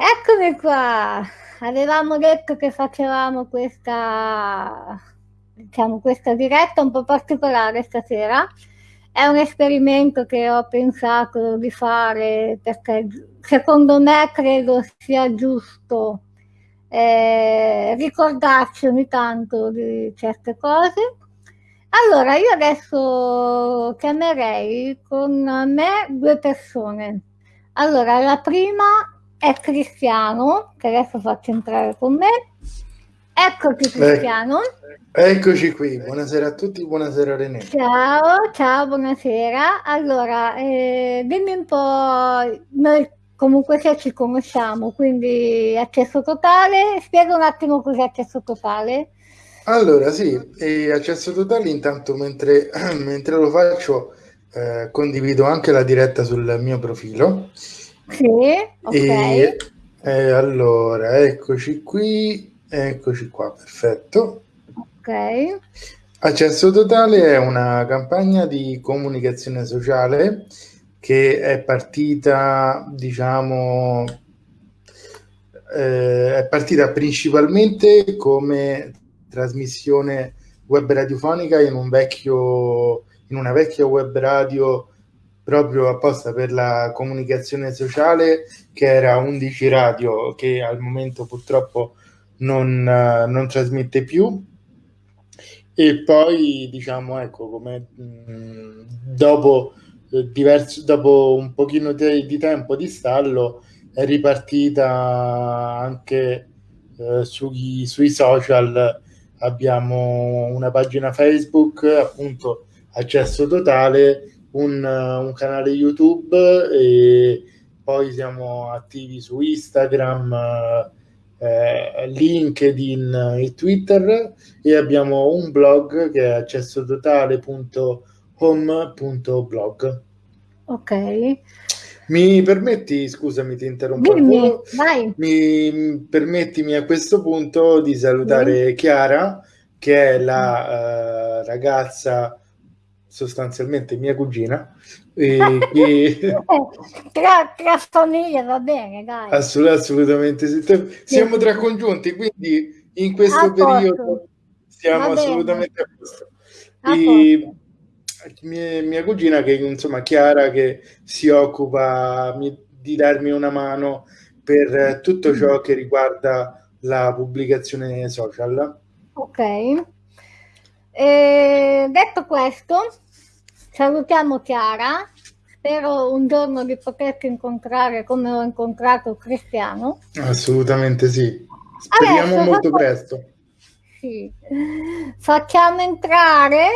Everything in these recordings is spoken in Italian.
Eccomi qua! Avevamo detto che facevamo questa, diciamo, questa diretta un po' particolare stasera. È un esperimento che ho pensato di fare perché secondo me credo sia giusto eh, ricordarci ogni tanto di certe cose. Allora, io adesso chiamerei con me due persone. Allora, la prima è Cristiano, che adesso faccio entrare con me. Eccoti Cristiano. Eh, eccoci qui, buonasera a tutti, buonasera René. Ciao, ciao, buonasera. Allora, eh, dimmi un po', noi comunque se ci conosciamo, quindi accesso totale, spiega un attimo cos'è accesso totale. Allora, sì, accesso totale intanto mentre, mentre lo faccio eh, condivido anche la diretta sul mio profilo. Sì, ok. E, eh, allora, eccoci qui, eccoci qua, perfetto. Ok. Accesso Totale è una campagna di comunicazione sociale che è partita, diciamo, eh, è partita principalmente come trasmissione web radiofonica in un vecchio in una vecchia web radio proprio apposta per la comunicazione sociale che era 11 radio che al momento purtroppo non, non trasmette più. E poi diciamo ecco come mh, dopo eh, diverso, dopo un pochino di, di, tempo di stallo è ripartita anche eh, sui, sui social. Abbiamo una pagina Facebook appunto accesso totale un, un canale YouTube e poi siamo attivi su Instagram, eh, LinkedIn e Twitter e abbiamo un blog che è accessototale.home.blog. Ok. Mi permetti, scusami, ti interrompo. Dimmi, vai. Mi permettimi a questo punto di salutare sì. Chiara, che è la uh, ragazza sostanzialmente mia cugina. E che... tra, tra famiglie va bene, dai. Assolut- assolutamente sì. Siamo tra congiunti, quindi in questo a periodo posto. stiamo assolutamente a posto. A e mia, mia, cugina che insomma Chiara che si occupa di darmi una mano per tutto ciò che riguarda la pubblicazione social. Ok. E detto questo, salutiamo Chiara. Spero un giorno di poterti incontrare come ho incontrato Cristiano. Assolutamente sì. Speriamo Adesso, molto presto. Sì. Facciamo entrare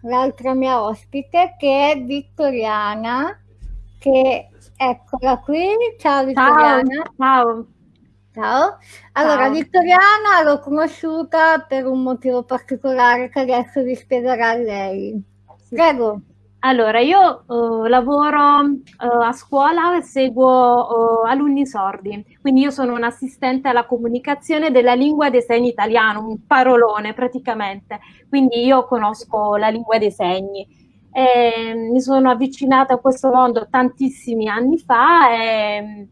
l'altra mia ospite che è Vittoriana, che eccola qui. Ciao Vittoriana. Ciao. Ciao. Ciao. Allora, Ciao. Vittoriana l'ho conosciuta per un motivo particolare che adesso vi spiegherà lei. Prego. Allora, io uh, lavoro uh, a scuola, seguo uh, alunni sordi, quindi io sono un assistente alla comunicazione della lingua dei segni italiano, un parolone praticamente, quindi io conosco la lingua dei segni. E, mi sono avvicinata a questo mondo tantissimi anni fa e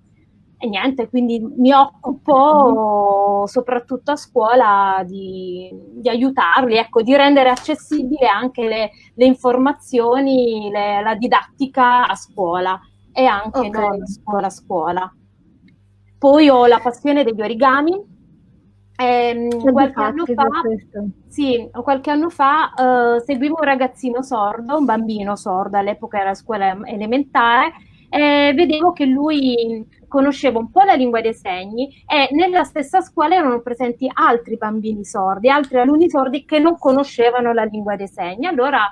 e niente, quindi mi occupo soprattutto a scuola di, di aiutarli, ecco, di rendere accessibile anche le, le informazioni, le, la didattica a scuola e anche okay. non scuola a scuola. Poi ho la passione degli origami. Eh, qualche, anno fa, sì, qualche anno fa uh, seguivo un ragazzino sordo, un bambino sordo, all'epoca era a scuola elementare, e vedevo che lui conosceva un po' la lingua dei segni e nella stessa scuola erano presenti altri bambini sordi, altri alunni sordi che non conoscevano la lingua dei segni. Allora,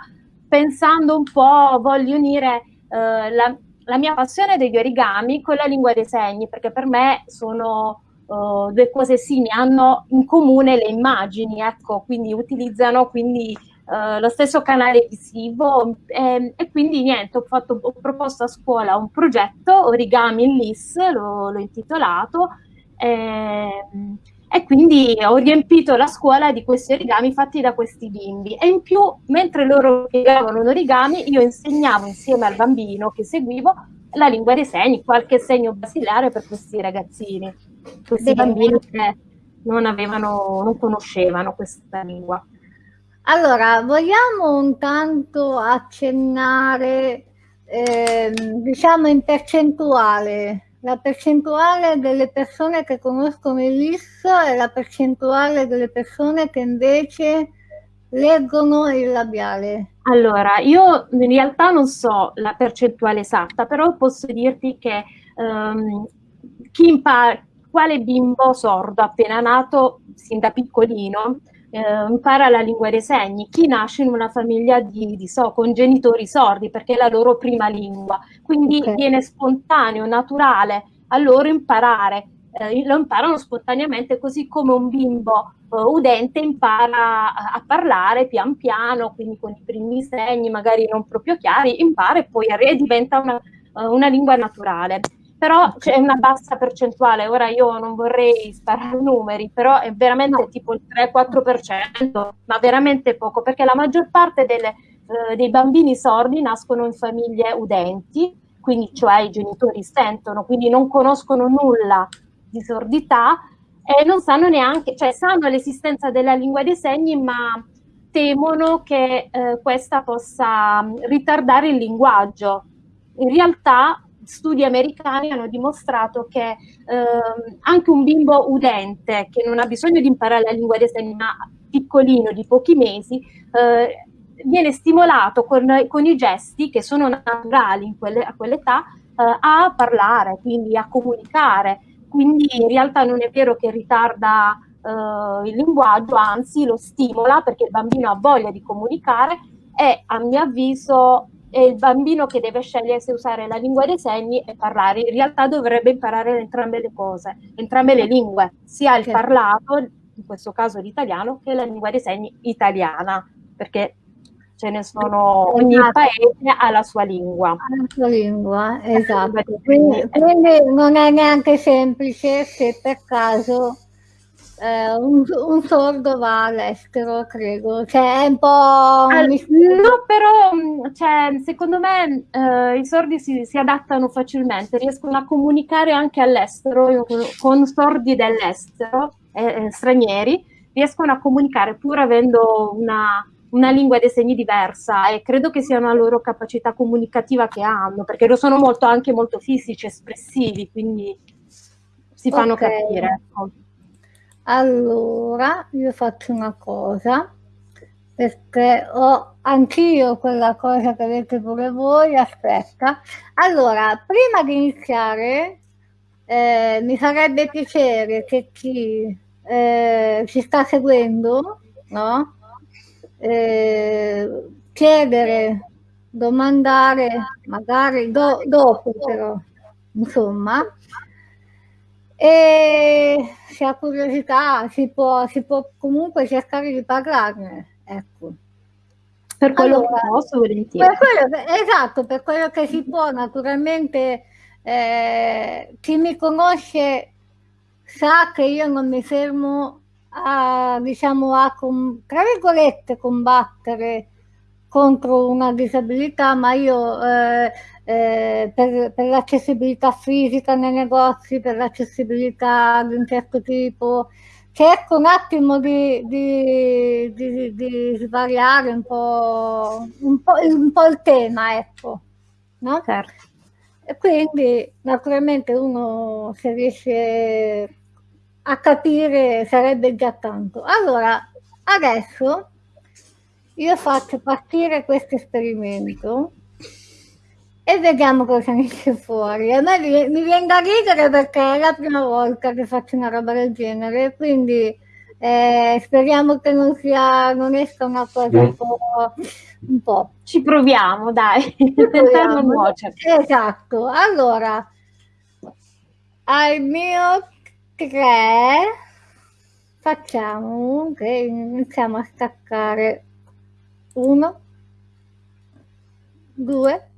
pensando un po', voglio unire eh, la, la, mia passione degli origami con la lingua dei segni, perché per me sono uh, due cose simili, hanno in comune le immagini, ecco, quindi utilizzano quindi Uh, lo stesso canale visivo e, e, quindi niente, ho, fatto, ho proposto a scuola un progetto Origami in LIS, l'ho, intitolato e, e, quindi ho riempito la scuola di questi origami fatti da questi bimbi e in più mentre loro piegavano un origami io insegnavo insieme al bambino che seguivo la lingua dei segni, qualche segno basilare per questi ragazzini, questi bambini che non avevano, non conoscevano questa lingua. Allora, vogliamo intanto accennare, eh, diciamo in percentuale, la percentuale delle persone che conoscono il LIS e la percentuale delle persone che invece leggono il labiale. Allora, io in realtà non so la percentuale esatta, però posso dirti che um, chi impara, quale bimbo sordo appena nato, sin da piccolino, eh, impara la lingua dei segni, chi nasce in una famiglia di, di so, con genitori sordi perché è la loro prima lingua, quindi okay. viene spontaneo, naturale a loro imparare, eh, lo imparano spontaneamente così come un bimbo uh, udente impara a, a, parlare pian piano, quindi con i primi segni magari non proprio chiari, impara e poi diventa una, uh, una lingua naturale però c'è una bassa percentuale, ora io non vorrei sparare numeri, però è veramente tipo il 3-4%, ma veramente poco, perché la maggior parte delle, eh, dei bambini sordi nascono in famiglie udenti, quindi cioè i genitori sentono, quindi non conoscono nulla di sordità e non sanno neanche, cioè sanno l'esistenza della lingua dei segni, ma temono che eh, questa possa ritardare il linguaggio. In realtà studi americani hanno dimostrato che eh, anche un bimbo udente che non ha bisogno di imparare la lingua dei segni, ma piccolino di pochi mesi, eh, viene stimolato con, con, i gesti che sono naturali quelle, a quell'età eh, a parlare, quindi a comunicare. Quindi in realtà non è vero che ritarda eh, il linguaggio, anzi lo stimola perché il bambino ha voglia di comunicare e a mio avviso è il bambino che deve scegliere se usare la lingua dei segni e parlare. In realtà dovrebbe imparare entrambe le cose, entrambe le lingue, sia il parlato, in questo caso l'italiano, che la lingua dei segni italiana, perché ce ne sono, ogni esatto. paese ha la sua lingua. Ha la sua lingua, esatto. Quindi, quindi non è neanche semplice se per caso eh, un, un, sordo va all'estero, credo. Cioè, è un po'... All, no, però mm, cioè, secondo me eh, i sordi si, si, adattano facilmente, riescono a comunicare anche all'estero, con, sordi dell'estero, eh, eh, stranieri, riescono a comunicare pur avendo una, una lingua dei segni diversa e credo che sia una loro capacità comunicativa che hanno, perché lo sono molto, anche molto fisici, espressivi, quindi si fanno okay. capire. Ecco. Allora, io faccio una cosa, perché ho anch'io quella cosa che avete pure voi, aspetta. Allora, prima di iniziare, eh, mi farebbe piacere che chi eh, ci sta seguendo, no? Eh, chiedere, domandare, magari do, dopo però, insomma, e se ha curiosità si può, si può comunque cercare di parlarne, ecco. Per quello allora, che posso, volentieri. Per quello, esatto, per quello che si può, naturalmente eh, chi mi conosce sa che io non mi fermo a, diciamo, a, tra virgolette, combattere contro una disabilità, ma io eh, eh, per, per l'accessibilità fisica nei negozi, per l'accessibilità di un certo tipo, cerco un attimo di, di, di, di svariare un po', un, po', un po', il tema, ecco. No? Certo. E quindi naturalmente uno se riesce a capire sarebbe già tanto. Allora, adesso io faccio partire questo esperimento e vediamo cosa ne esce fuori. A me mi, mi viene da ridere perché è la prima volta che faccio una roba del genere, quindi eh, speriamo che non, sia, non esca una cosa un po', un po'. Ci proviamo, dai. Ci proviamo. esatto. Allora, al mio 3 facciamo che iniziamo a staccare 1 2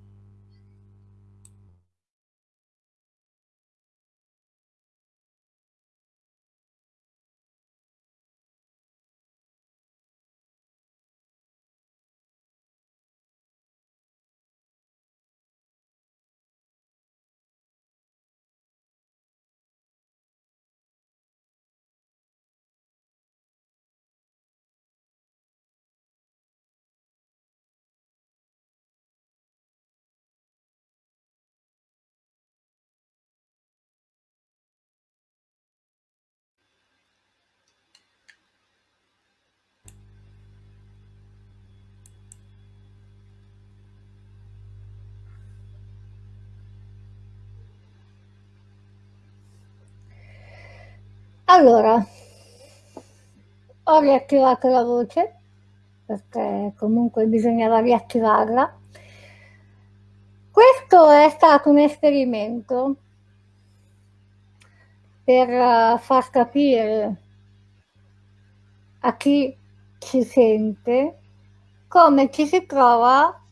Allora, ho riattivato la voce perché comunque bisognava riattivarla. Questo è stato un esperimento per eh, far capire a chi ci sente come ci si trova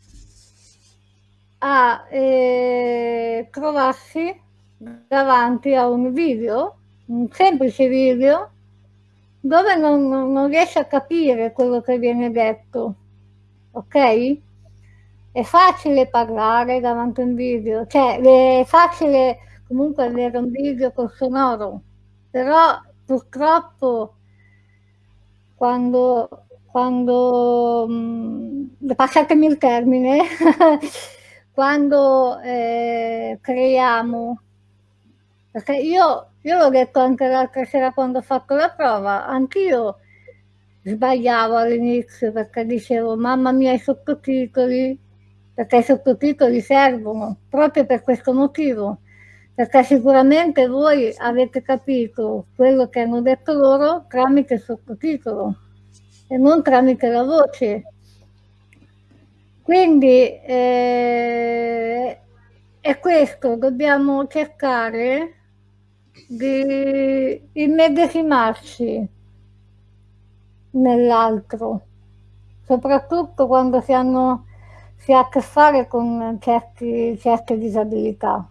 a eh, trovarsi davanti a un video, un semplice video, dove non, non riesce a capire quello che viene detto, ok? È facile parlare davanti a un video, cioè è facile comunque avere un video col sonoro, però purtroppo quando, quando mh, passatemi il termine, quando eh, creiamo, perché io, io l'ho detto anche l'altra sera quando ho fatto la prova, anch'io sbagliavo all'inizio perché dicevo mamma mia i sottotitoli, perché i sottotitoli servono proprio per questo motivo, perché sicuramente voi avete capito quello che hanno detto loro tramite il sottotitolo e non tramite la voce. Quindi eh, è questo, dobbiamo cercare di immedesimarci nell'altro, soprattutto quando si, hanno, si ha a che fare con certi, certe disabilità.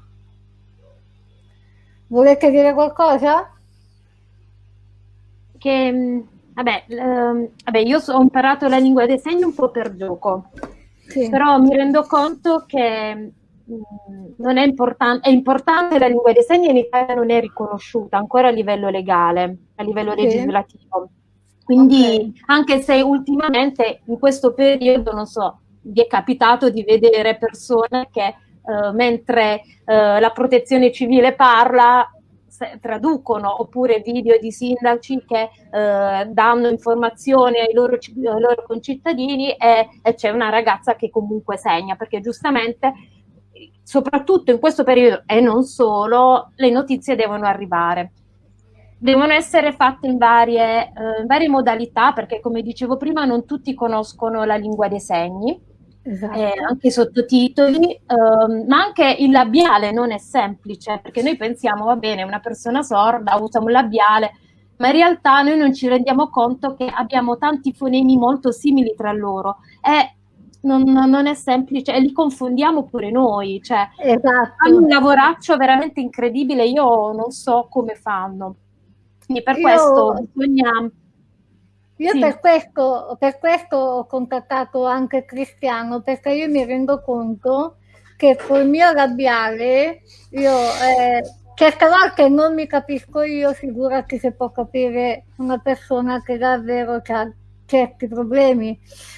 Volete dire qualcosa? Che, vabbè, ehm, vabbè, io ho imparato la lingua dei segni un po' per gioco, sì. però mi rendo conto che non è, importan- è importante la lingua dei segni in Italia non è riconosciuta ancora a livello legale, a livello sì. legislativo. Quindi okay. anche se ultimamente in questo periodo, non so, vi è capitato di vedere persone che uh, mentre uh, la protezione civile parla traducono oppure video di sindaci che eh, danno informazioni ai loro, ai loro concittadini e, e, c'è una ragazza che comunque segna perché giustamente soprattutto in questo periodo e non solo, le notizie devono arrivare. Devono essere fatte in varie, eh, in varie modalità perché come dicevo prima non tutti conoscono la lingua dei segni, esatto. eh, anche i sottotitoli, ehm, ma anche il labiale non è semplice perché noi pensiamo va bene una persona sorda usa un labiale, ma in realtà noi non ci rendiamo conto che abbiamo tanti fonemi molto simili tra loro e non, non, è semplice e li confondiamo pure noi, cioè esatto. hanno un lavoraccio veramente incredibile, io non so come fanno. Quindi per io, questo bisogna... Io sì. per, questo, per questo ho contattato anche Cristiano, perché io mi rendo conto che col mio labiale io eh, certe volte non mi capisco io, figurati se può capire una persona che davvero ha certi problemi.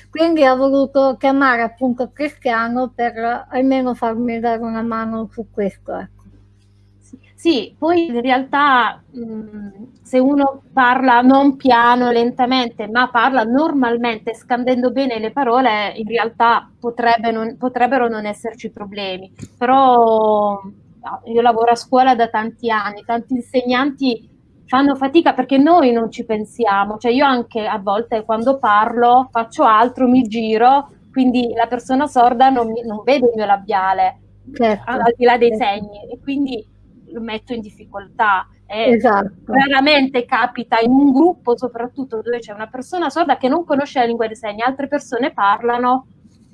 Quindi ho voluto chiamare appunto Cristiano per almeno farmi dare una mano su questo. Ecco. Sì, poi in realtà mh, se uno parla non piano, lentamente, ma parla normalmente, scandendo bene le parole, in realtà potrebbe non, potrebbero non esserci problemi. Però io lavoro a scuola da tanti anni, tanti insegnanti fanno fatica perché noi non ci pensiamo, cioè io anche a volte quando parlo faccio altro, mi giro, quindi la persona sorda non, mi, non vede il mio labiale, certo. al di là dei certo. segni, e quindi lo metto in difficoltà. esatto. Raramente capita in un gruppo, soprattutto dove c'è una persona sorda che non conosce la lingua dei segni, altre persone parlano,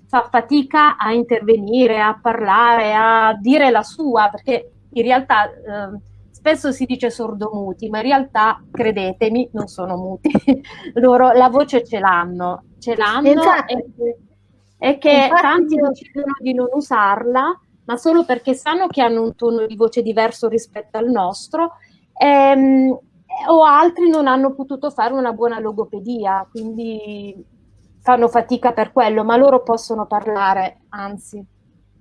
fa fatica a intervenire, a parlare, a dire la sua, perché in realtà eh, spesso si dice sordomuti, ma in realtà, credetemi, non sono muti. Loro la voce ce l'hanno, ce l'hanno esatto. e, e, che Infatti, tanti decidono di non usarla, ma solo perché sanno che hanno un tono di voce diverso rispetto al nostro, ehm, o altri non hanno potuto fare una buona logopedia, quindi fanno fatica per quello, ma loro possono parlare, anzi,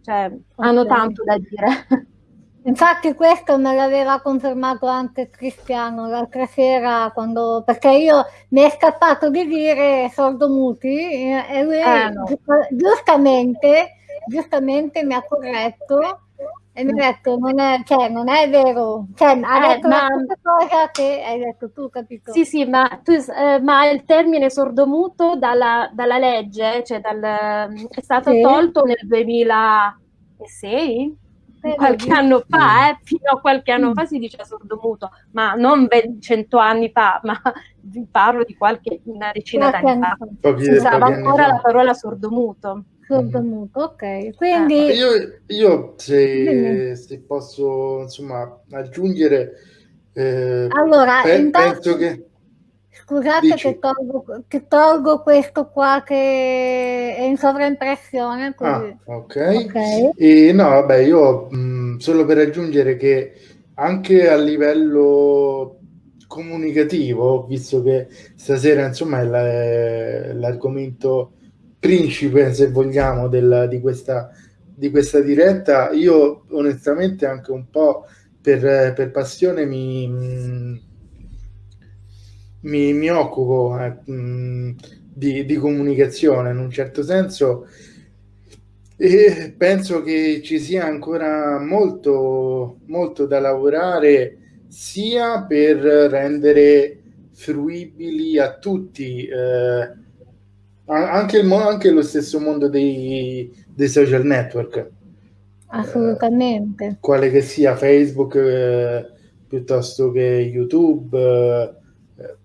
cioè, okay. hanno tanto da dire. Infatti questo me l'aveva confermato anche Cristiano l'altra sera, quando, perché io mi è scappato di dire sordomuti e lui eh, no. giustamente, giustamente mi ha corretto e mi ha detto non è, cioè, non è vero, cioè, ha Eh, detto ma- la stessa cosa che hai detto tu, capito? Sì, sì, ma, tu, eh, ma il termine sordomuto dalla, dalla legge, cioè dal, è stato Sì. tolto nel 2006? Eh, Qualche anno fa, eh, fino a qualche anno Mm. fa si dice sordomuto, ma non cento anni fa, ma vi parlo di qualche una decina d'anni fa. Si usava ancora la parola sordomuto. Sordomuto, ok. Quindi, Io, io se, se posso insomma aggiungere, eh, allora, pe- intanto, penso che scusate che tolgo, che tolgo questo qua che è in sovraimpressione. Ah, ok. Ok. E no, vabbè, io mh, solo per aggiungere che anche a livello comunicativo, visto che stasera insomma è la- è l'argomento principe, se vogliamo, della- di, questa, di questa diretta, io onestamente anche un po' per, per passione mi, mh, mi, mi occupo eh, mh, di, di comunicazione in un certo senso e penso che ci sia ancora molto, molto da lavorare sia per rendere fruibili a tutti eh, anche, il anche lo stesso mondo dei, dei social network Assolutamente. quale che sia Facebook eh, piuttosto che YouTube.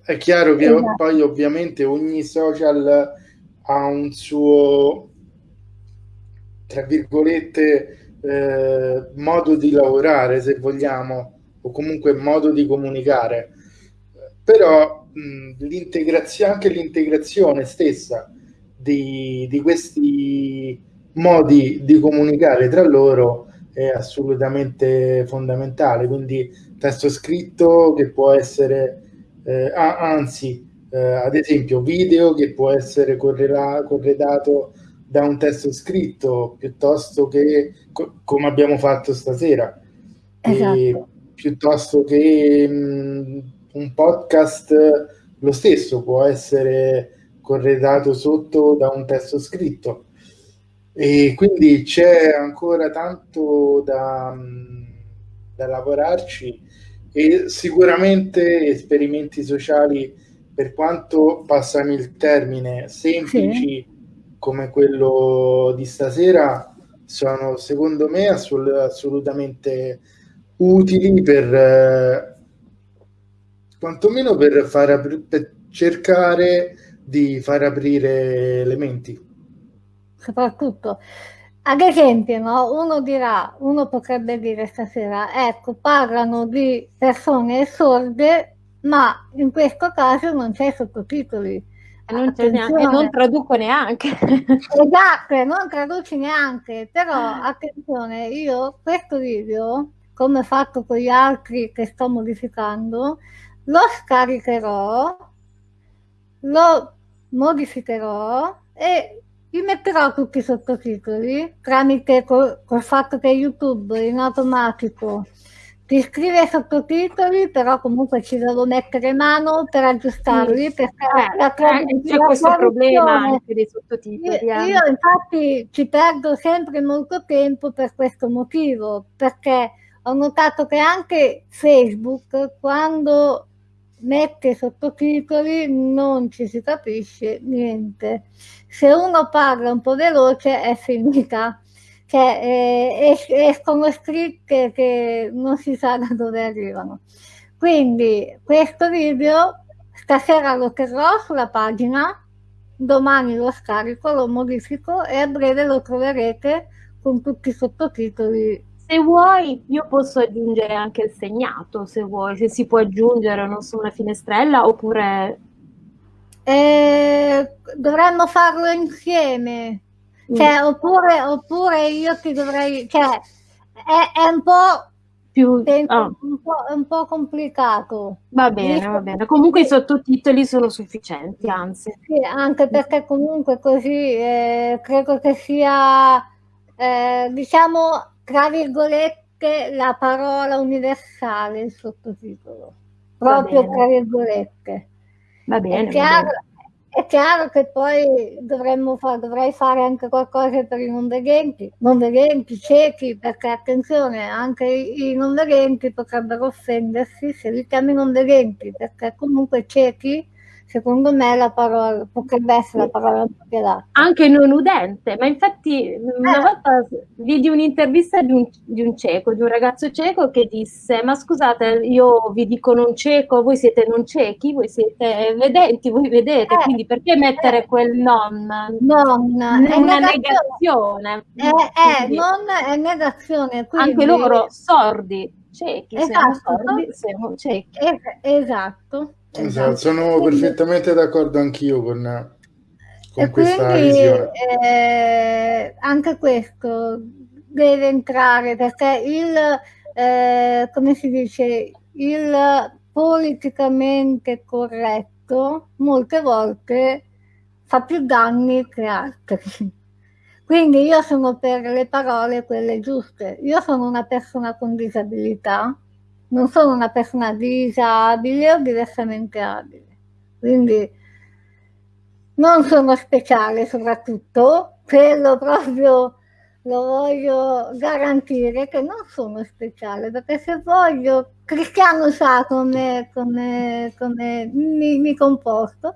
È chiaro che Esatto. poi ovviamente ogni social ha un suo, tra virgolette, eh, modo di lavorare, se vogliamo, o comunque modo di comunicare. Però mh, l'integrazione, anche l'integrazione stessa di, di questi modi di comunicare tra loro è assolutamente fondamentale. Quindi testo scritto che può essere, eh, ah, anzi, eh, ad esempio, video che può essere corredato da un testo scritto piuttosto che co- come abbiamo fatto stasera, Esatto. piuttosto che mh, un podcast lo stesso può essere corredato sotto da un testo scritto. E quindi c'è ancora tanto da, mh, da lavorarci e sicuramente esperimenti sociali, per quanto passami il termine, semplici come quello di stasera, sono secondo me assolut- assolutamente utili per eh, quantomeno per, far per cercare di far aprire le menti. soprattutto. Ad esempio, no, uno dirà, uno potrebbe dire stasera, ecco, parlano di persone sorde, ma in questo caso non c'è sottotitoli. E non, c'è neanche, e non traduco neanche. Esatto, non traduci neanche, però attenzione, io questo video, come ho fatto con gli altri che sto modificando, lo scaricherò, lo modificherò e gli metterò tutti i sottotitoli tramite col, col fatto che YouTube in automatico ti scrive i sottotitoli, però comunque ci devo mettere mano per aggiustarli Sì. perché Eh, la c'è questo problema anche dei io, sottotitoli. eh. io infatti ci perdo sempre molto tempo per questo motivo, perché ho notato che anche Facebook quando mette sottotitoli non ci si capisce niente. Se uno parla un po' veloce è finita, cioè eh, es- escono scritte che non si sa da dove arrivano. Quindi questo video stasera lo terrò sulla pagina, domani lo scarico, lo modifico e a breve lo troverete con tutti i sottotitoli. Se vuoi, io posso aggiungere anche il segnato, se vuoi, se si può aggiungere, non so, una finestrella oppure... Eh, dovremmo farlo insieme, cioè, oppure, oppure io ti dovrei, cioè, è, è un po', più... penso, ah, un po', un po' complicato. va bene, va bene. Comunque i sottotitoli sono sufficienti, anzi. Sì, anche perché comunque così eh, credo che sia, eh, diciamo, tra virgolette, la parola universale il sottotitolo, proprio tra virgolette. Va bene, È chiaro, è chiaro che poi dovremmo fare, dovrei fare anche qualcosa per i non vedenti, non vedenti, ciechi, perché attenzione, anche i, i non vedenti potrebbero offendersi se li chiami non vedenti, perché comunque ciechi secondo me la parola potrebbe essere la parola adatta. Anche non udente, ma infatti una eh. volta vidi un'intervista di un, di un, cieco, di un ragazzo cieco che disse ma scusate io vi dico non cieco, voi siete non ciechi, voi siete vedenti, voi vedete, eh. quindi perché mettere eh. quel non? Non, è una negazione. È, è, non è negazione. Quindi... Anche loro sordi, ciechi, esatto. siamo sordi, siamo ciechi. esatto. Esatto, sono quindi, perfettamente d'accordo anch'io con, con questa quindi, visione. Eh, anche questo deve entrare perché il, eh, come si dice, il politicamente corretto molte volte fa più danni che altri. Quindi io sono per le parole quelle giuste. Io sono una persona con disabilità non sono una persona disabile o diversamente abile, quindi non sono speciale soprattutto, quello proprio lo voglio garantire che non sono speciale, perché se voglio, Cristiano sa come, come, come mi, mi, comporto.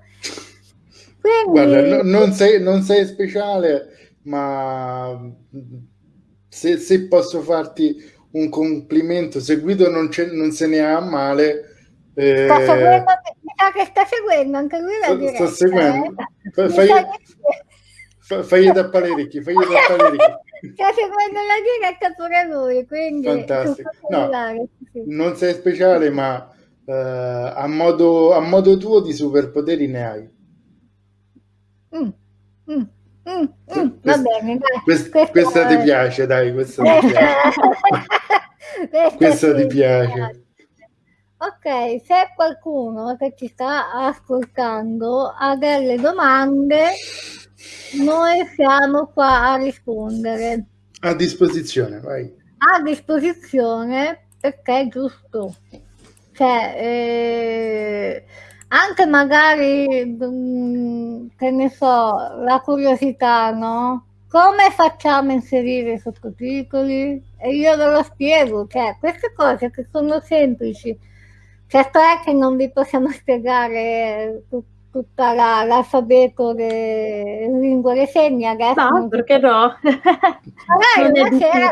Quindi... Guarda, no, non, sei, non sei speciale, ma se, se posso farti un complimento, se Guido non, non se ne ha male. Eh... Sta seguendo, che sta seguendo anche lui la diretta. Sto seguendo. Eh? Fai, fai, fagli tappare orecchie, fagli tappare Sta seguendo la diretta pure lui, quindi... Fantastico. No, sì. Non sei speciale, ma uh, a, modo, a modo tuo di superpoteri ne hai. Mm. Mm. Mm, mm, va bene, dai. Quest, questa, questa ti piace, dai, questa ti piace. questa ti piace. Ok, se qualcuno che ci sta ascoltando ha delle domande, noi siamo qua a rispondere. A disposizione, vai. A disposizione perché è giusto. Cioè, eh, anche magari, mm, che ne so, la curiosità, no? Come facciamo a inserire i sottotitoli? E io ve lo spiego, cioè queste cose che sono semplici, certo è che non vi possiamo spiegare tutto tutta la, l'alfabeto delle lingue dei segni adesso. No, perché no? magari, una sera,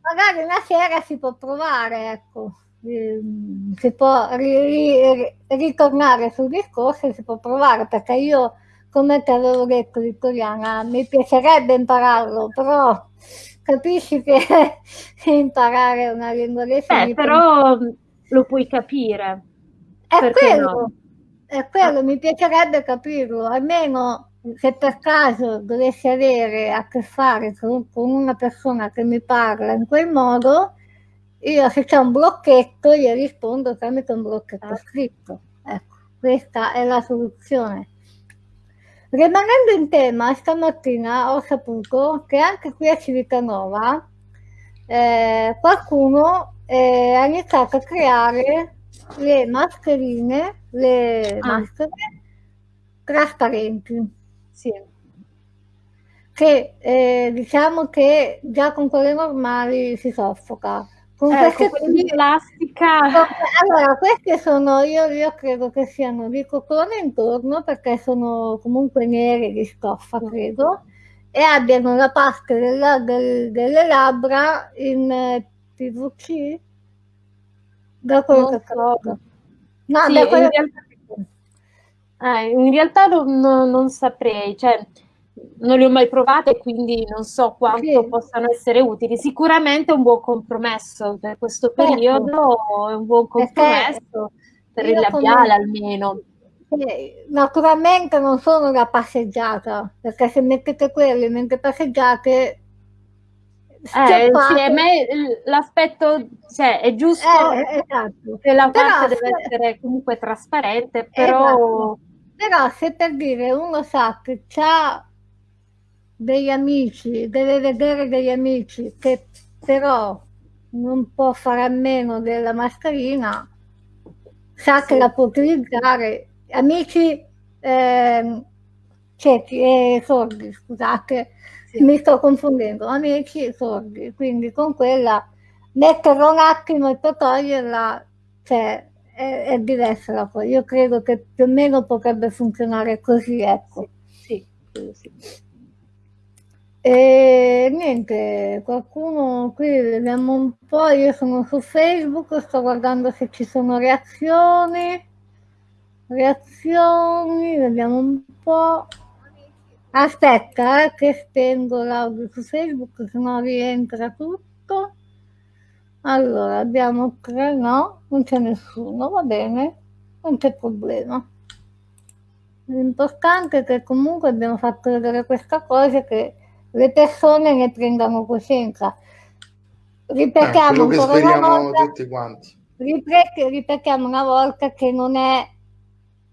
magari una sera si può provare, ecco. Ehm, si può ri, ritornare sul discorso e si può provare perché io come ti avevo detto Vittoriana mi piacerebbe impararlo però capisci che imparare una lingua dei segni eh, però lo puoi capire. È quello, no? è quello mi piacerebbe capirlo almeno se per caso dovessi avere a che fare con, con una persona che mi parla in quel modo io se c'è un blocchetto gli rispondo tramite un blocchetto ah. scritto. Ecco, questa è la soluzione. Rimanendo in tema, stamattina ho saputo che anche qui a Civitanova eh, qualcuno eh, ha iniziato a creare le mascherine, le ah. maschere trasparenti. Sì. Che eh, diciamo che già con quelle normali si soffoca con ecco, queste di plastica. Allora, queste sono, io, io, credo che siano di cotone intorno perché sono comunque nere di stoffa, credo, e abbiano la parte della, del, delle labbra in eh, PVC. Da quello che so. No, sì, da quello in realtà, eh, in realtà non, non saprei, cioè non le ho mai provate, quindi non so quanto sì. possano essere utili. Sicuramente è un buon compromesso per questo certo. periodo, è un buon compromesso per il labiale almeno. Naturalmente non sono da passeggiata, perché se mettete quelli mentre passeggiate eh, sì, l'aspetto cioè, è giusto eh, esatto. che la parte deve essere comunque trasparente, però... Esatto. Però se per dire uno sa che ha degli amici, deve vedere degli amici che però non può fare a meno della mascherina, sa sì. che la può utilizzare. Amici eh, ciechi e sordi, scusate, sì. mi sto confondendo, amici e sordi, quindi con quella metterla un attimo e poi toglierla, cioè è, è diversa la cosa. Io credo che più o meno potrebbe funzionare così, ecco. Sì, sì, sì. E niente, qualcuno qui vediamo un po', io sono su Facebook, sto guardando se ci sono reazioni, reazioni, vediamo un po'. Aspetta, eh, che spengo l'audio su Facebook, se no rientra tutto. Allora, abbiamo tre, no, non c'è nessuno, va bene, non c'è problema. L'importante è che comunque abbiamo fatto vedere questa cosa che le persone ne prendano coscienza. Ripetiamo eh, ancora una volta, tutti quanti. ripetiamo una volta che non è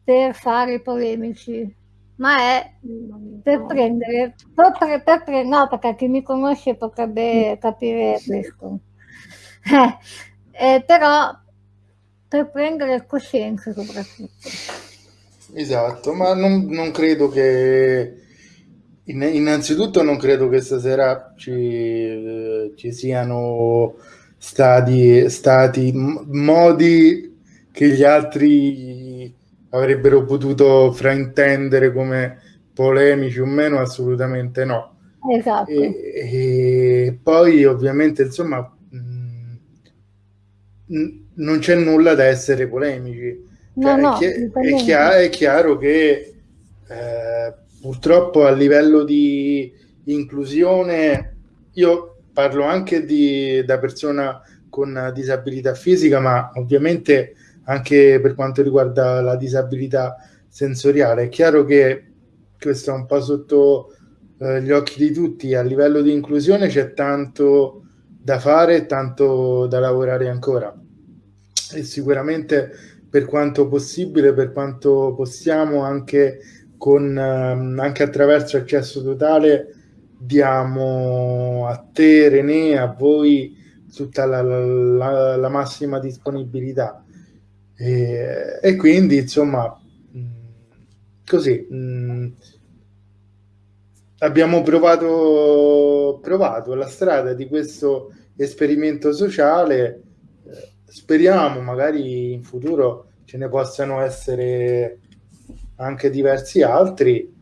per fare polemici, ma è per prendere, per, per, per, no, perché chi mi conosce potrebbe capire questo. Eh, eh, però per prendere coscienza soprattutto. Esatto, ma non, non credo che innanzitutto non credo che stasera ci, eh, ci siano stati, stati modi che gli altri avrebbero potuto fraintendere come polemici o meno, assolutamente no. Esatto. E, e poi ovviamente insomma non c'è nulla da essere polemici. No, cioè, no, è, chi- è, chiaro, è, chiaro, che eh, purtroppo a livello di inclusione, io parlo anche di, da persona con disabilità fisica, ma ovviamente anche per quanto riguarda la disabilità sensoriale. È chiaro che questo è un po' sotto eh, gli occhi di tutti, a livello di inclusione c'è tanto da fare e tanto da lavorare ancora e sicuramente per quanto possibile, per quanto possiamo, anche, con, ehm, anche attraverso accesso totale, diamo a te, René, a voi tutta la, la, la massima disponibilità. E, e, quindi, insomma, così mh, abbiamo provato, provato la strada di questo esperimento sociale speriamo magari in futuro ce ne possano essere anche diversi altri,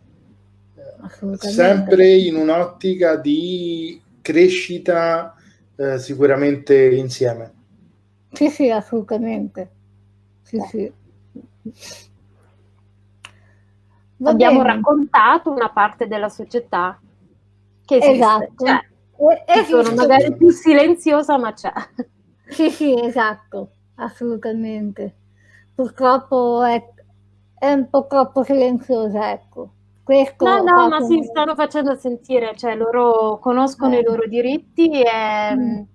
sempre in un'ottica di crescita eh, sicuramente insieme. Sì, sì, assolutamente. Sì, sì. Abbiamo raccontato una parte della società che esiste, esatto. cioè, sono magari più silenziosa, ma c'è. Sì, sì, esatto, assolutamente. Purtroppo è, è un po' troppo silenziosa, ecco. Questo no, no, ma si stanno facendo sentire, cioè loro conoscono eh. i loro diritti e mm. eh,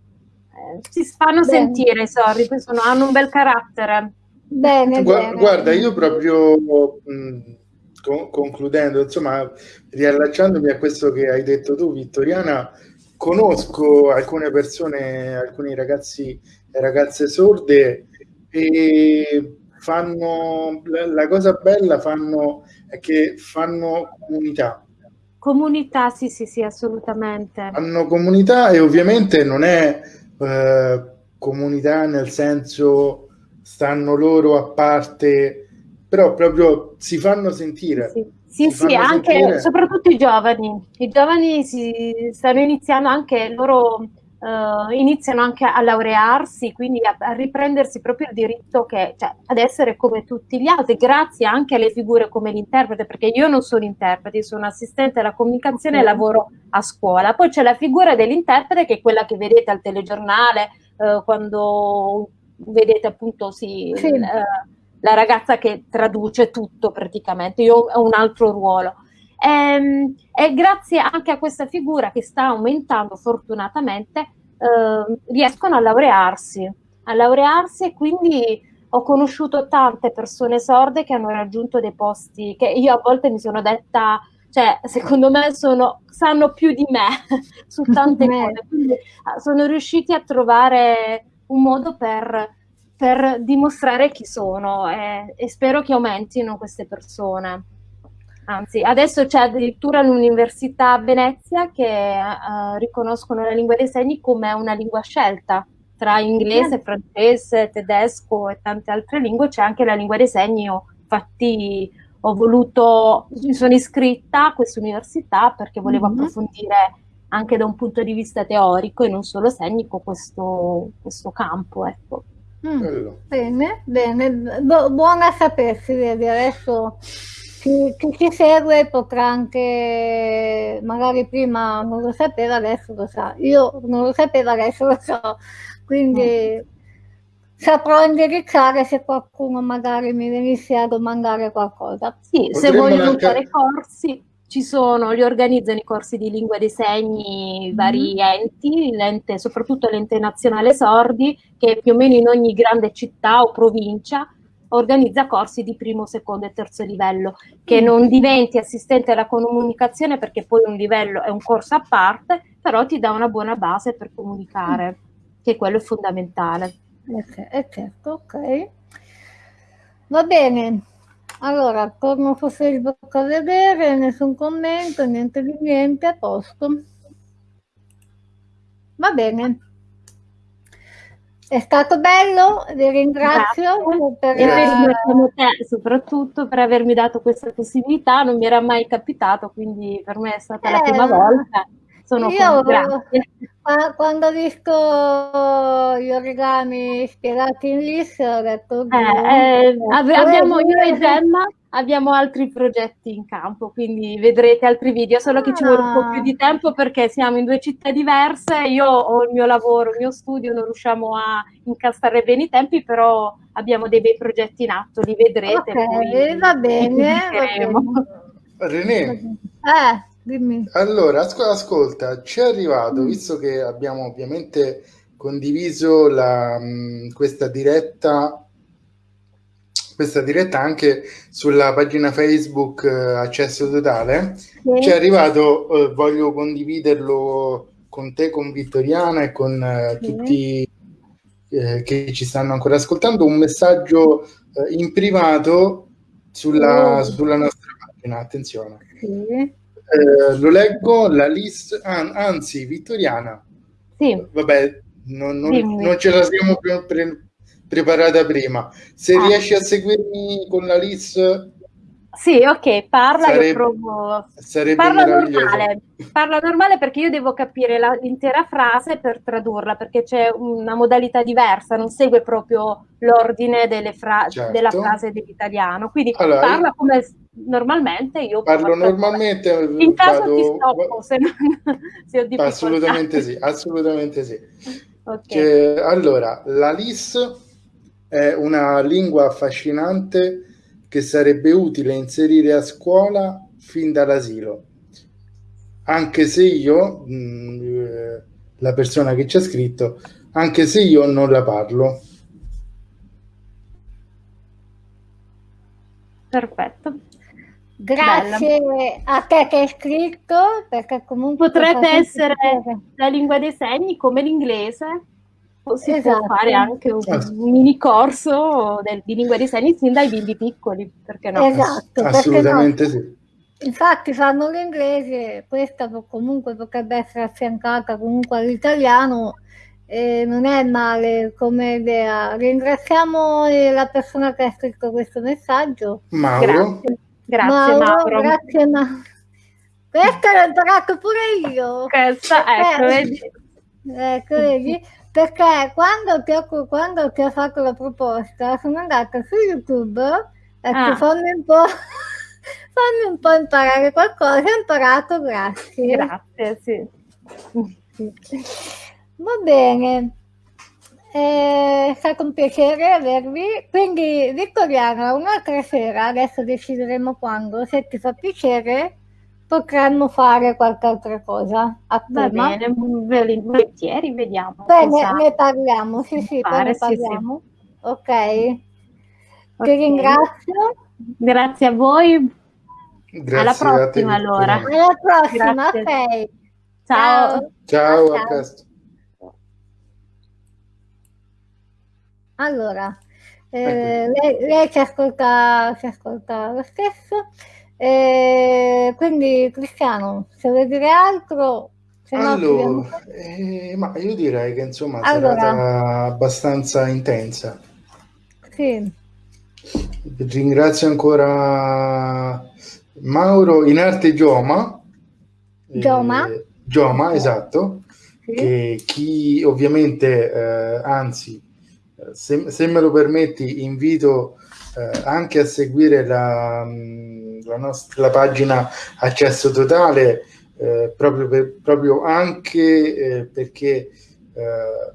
si fanno bene. sentire, sorry, sono, hanno un bel carattere. Bene, Gu- bene. Guarda, io proprio mh, con- concludendo, insomma, riallacciandomi a questo che hai detto tu, Vittoriana, conosco alcune persone, alcuni ragazzi e ragazze sorde e fanno la cosa bella fanno è che fanno comunità. Comunità, sì, sì, sì, assolutamente. Hanno comunità e ovviamente non è eh, comunità nel senso stanno loro a parte, però proprio si fanno sentire. Sì sì, sì, anche, sentire... soprattutto i giovani. I giovani si stanno iniziando anche, loro uh, iniziano anche a laurearsi, quindi a, a, riprendersi proprio il diritto che, cioè, ad essere come tutti gli altri, grazie anche alle figure come l'interprete, perché io non sono interprete, sono assistente alla comunicazione e lavoro a scuola. Poi c'è la figura dell'interprete che è quella che vedete al telegiornale, uh, quando vedete appunto sì, sì. Uh, la ragazza che traduce tutto praticamente, io ho un altro ruolo. E, ehm, e grazie anche a questa figura che sta aumentando fortunatamente, eh, riescono a laurearsi, a laurearsi e quindi ho conosciuto tante persone sorde che hanno raggiunto dei posti che io a volte mi sono detta, cioè secondo me sono, sanno più di me su tante cose, quindi ah, sono riusciti a trovare un modo per per dimostrare chi sono e, e spero che aumentino queste persone. Anzi, adesso c'è addirittura un'università a Venezia che uh, riconoscono la lingua dei segni come una lingua scelta. Tra inglese, francese, tedesco e tante altre lingue c'è anche la lingua dei segni. Io, infatti, ho voluto, mi sono iscritta a questa università perché volevo mm-hmm. approfondire anche da un punto di vista teorico e non solo segnico questo, questo campo. Ecco. Mm, bene, bene, Bu- buona sapersi, vedi, adesso chi, chi ci segue potrà anche, magari prima non lo sapeva, adesso lo sa. Io non lo sapevo, adesso lo so. Quindi mm. saprò indirizzare se qualcuno magari mi venisse a domandare qualcosa. Sì, Potremmo se vogliono anche... fare corsi, ci sono, li organizzano i corsi di lingua dei segni vari mm. enti, l'ente, soprattutto l'ente nazionale sordi, che più o meno in ogni grande città o provincia organizza corsi di primo, secondo e terzo livello, che mm. non diventi assistente alla comunicazione perché poi un livello è un corso a parte, però ti dà una buona base per comunicare, mm. che quello è fondamentale. Ok, eh, certo, ok. Va bene. Allora, torno blocco a vedere, nessun commento, niente di niente, a posto. Va bene. È stato bello, vi ringrazio. Per... E ringraziamo te soprattutto per avermi dato questa possibilità, non mi era mai capitato, quindi per me è stata eh, la prima volta. Sono io, grazie. Quando ho visto gli origami spiegati in LIS ho detto... Eh, eh, abbiamo, io e Gemma abbiamo altri progetti in campo, quindi vedrete altri video, solo che ci vuole un po' più di ah. tempo perché siamo in due città diverse, io ho il mio lavoro, il mio studio, non riusciamo a incastrare bene i tempi, però abbiamo dei bei progetti in atto, li vedrete. Ok, va bene. Va bene. René. Eh. Dimmi. Allora, ascolta, ci è arrivato, mm. visto che abbiamo ovviamente condiviso la, mm, questa diretta questa diretta anche sulla pagina Facebook uh, Accesso Totale. Sì. Ci è arrivato, uh, voglio condividerlo con te, con Vittoriana e con uh, sì. tutti che ci stanno ancora ascoltando, un messaggio in privato sulla, oh. sulla nostra pagina. Attenzione. Sì. Eh, lo leggo, la lista, an- anzi, Vittoriana. Sì. Vabbè, non, non, non ce la siamo pre- pre- preparata prima. Se ah. riesci a seguirmi con la lista sì, ok, parla, sarebbe, io provo. Parla normale, parla normale perché io devo capire l'intera frase per tradurla, perché c'è una modalità diversa, non segue proprio l'ordine fra- certo. della frase dell'italiano. Quindi allora, parla come normalmente io parlo normalmente. In caso vado, ti stoppo se, non, se ho difficoltà. Assolutamente sì, assolutamente sì. Okay. Che, allora, la LIS è una lingua affascinante che sarebbe utile inserire a scuola fin dall'asilo. Anche se io, mh, mm, eh, la persona che ci ha scritto, anche se io non la parlo. Perfetto. Grazie Bella. a te che hai scritto, perché comunque... Potrebbe essere la lingua dei segni come l'inglese si esatto. può fare anche un, certo. mini corso del, di lingua dei segni sin dai bimbi piccoli, perché no? Esatto, assolutamente no. sì. Infatti fanno l'inglese, questa comunque potrebbe essere affiancata comunque all'italiano, eh, non è male come idea. Ringraziamo la persona che ha scritto questo messaggio. Mauro. Grazie, grazie Mauro. Mauro. Grazie Mauro. Questa l'ho imparato pure io. Questa, ecco, vedi. Ecco, vedi? Perché quando ti, ho, quando ti ho fatto la proposta sono andata su YouTube e ecco, ah. fammi un po'... fammi un po' imparare qualcosa, ho imparato, grazie. Grazie, sì. Va bene, è stato un piacere avervi. Quindi, Vittoriana, un'altra sera, adesso decideremo quando, se ti fa piacere, potremmo fare qualche altra cosa a Va tema. bene, volentieri, vediamo. Bene, ne parliamo, sì, sì, poi ne parliamo. Sì, sì. Ok. okay. Ti ringrazio. Grazie a voi. Grazie Alla prossima allora. Alla prossima, ok. Ciao. Ciao, a presto. Allora, eh, lei, lei ci, ascolta, ci ascolta lo stesso. E quindi Cristiano, se vuoi dire altro... Se allora, no, eh, ma io direi che insomma è allora, stata abbastanza intensa. Sì. Ringrazio ancora Mauro in arte Gioma. Gioma. Eh, Gioma, esatto. Sì. Che chi ovviamente, eh, anzi, se, se, me lo permetti, invito eh, anche a seguire la, la, nostra, la pagina Accesso Totale, eh, proprio, per, proprio anche eh, perché eh,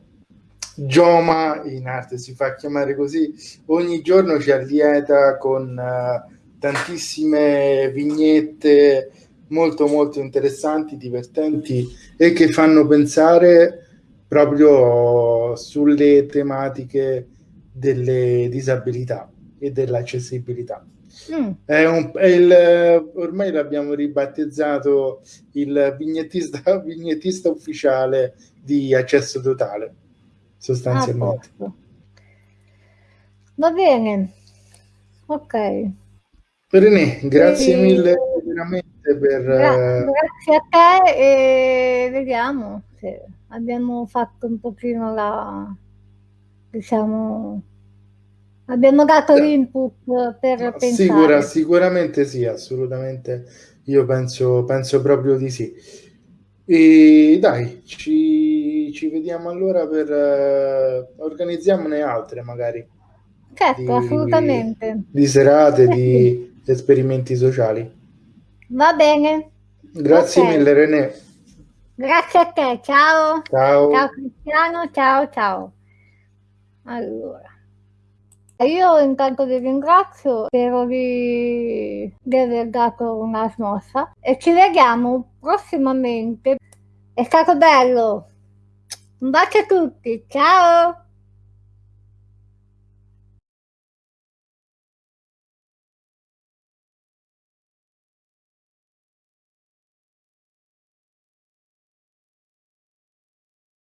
Gioma in arte si fa chiamare così, ogni giorno ci allieta con uh, tantissime vignette molto molto interessanti, divertenti e che fanno pensare proprio sulle tematiche delle disabilità e dell'accessibilità. Mm. È un, è il, ormai l'abbiamo ribattezzato il vignettista, vignettista ufficiale di accesso totale sostanzialmente. Ah, Va bene, ok. René, grazie e... mille veramente per... Gra- grazie a te e vediamo se abbiamo fatto un pochino la... diciamo... Abbiamo dato sì. l'input per pensare. Sicura, sicuramente sì, assolutamente. Io penso, penso proprio di sì. E dai, ci, ci vediamo allora per uh, organizziamone altre magari. Certo, di, assolutamente. Di serate, di esperimenti sociali. Va bene. Grazie okay. mille René. Grazie a te, ciao. Ciao. Ciao Cristiano, ciao ciao. Allora. Io intanto vi ringrazio, spero di, di aver dato una smossa e ci vediamo prossimamente. È stato bello. Un bacio a tutti, ciao!